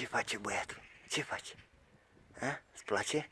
Ce face băiatul? Ce face? A? Îți place?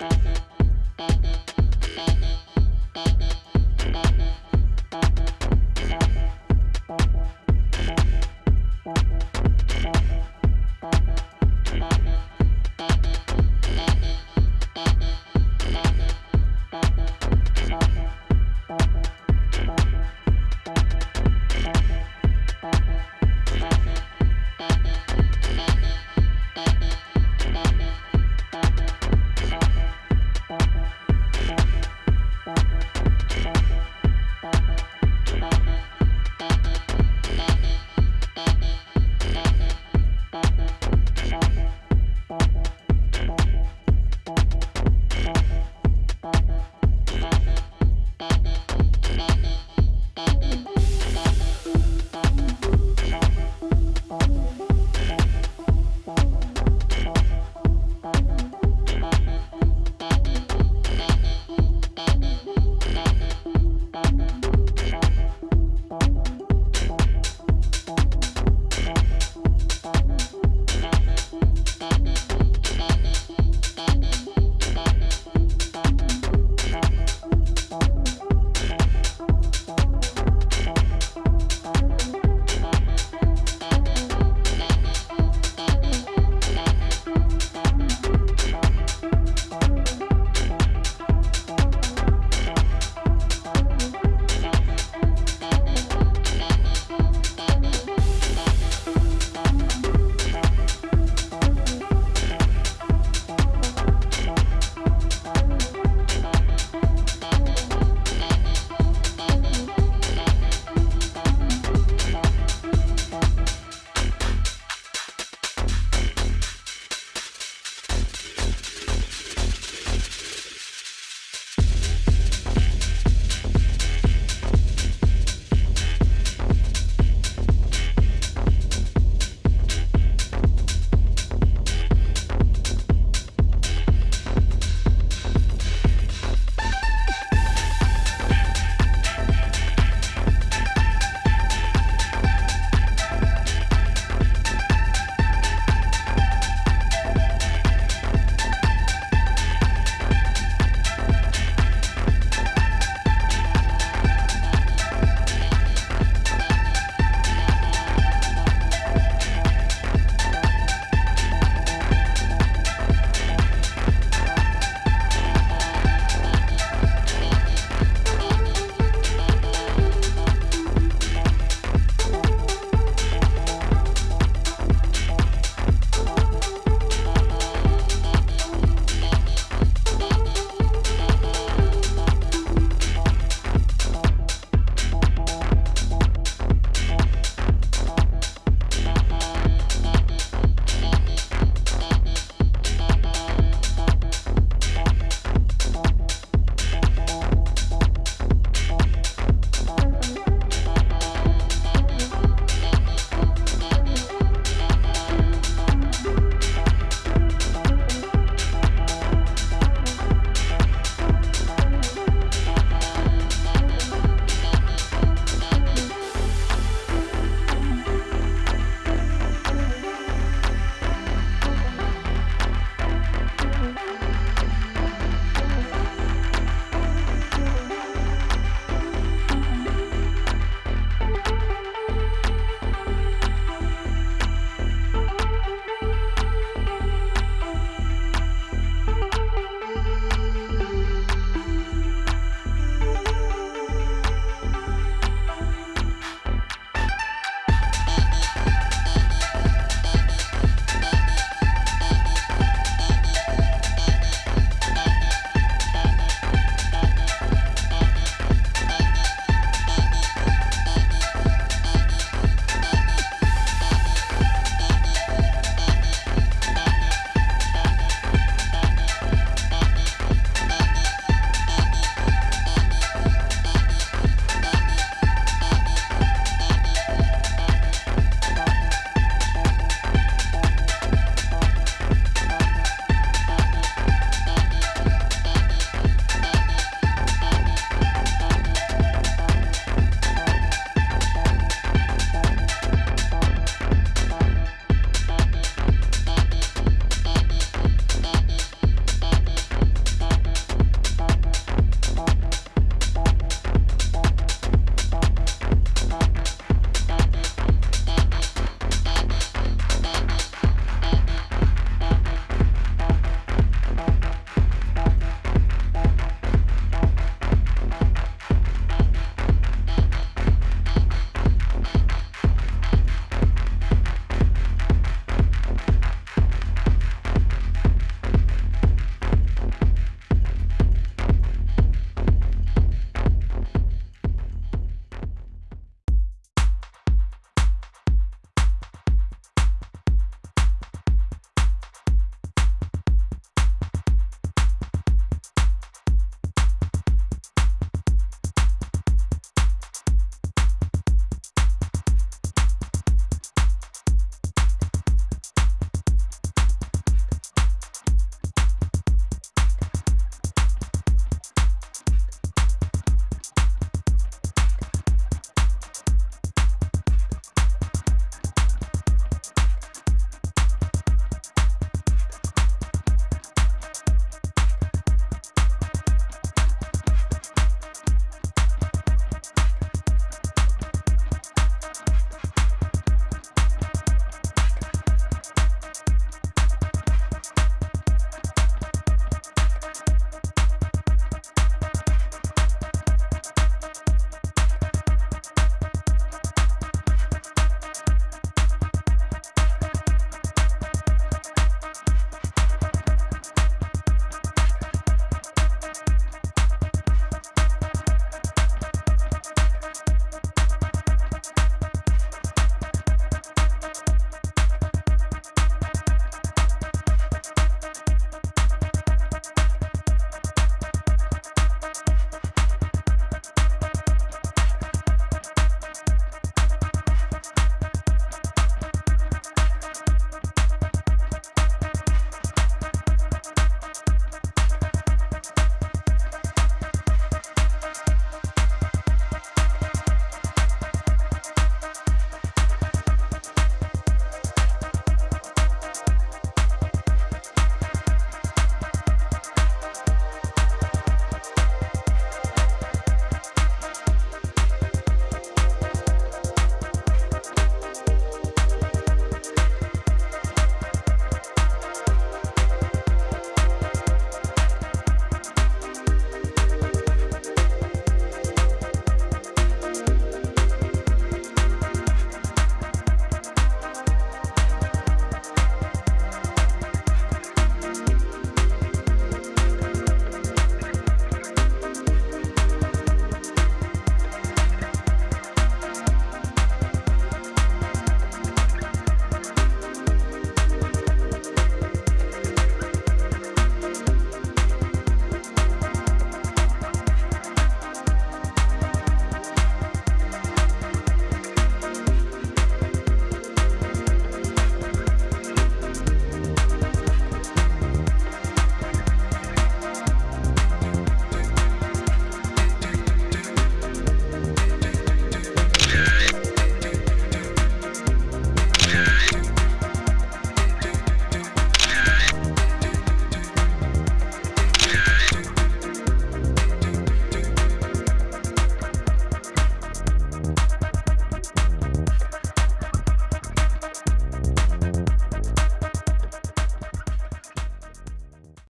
Mm-hmm.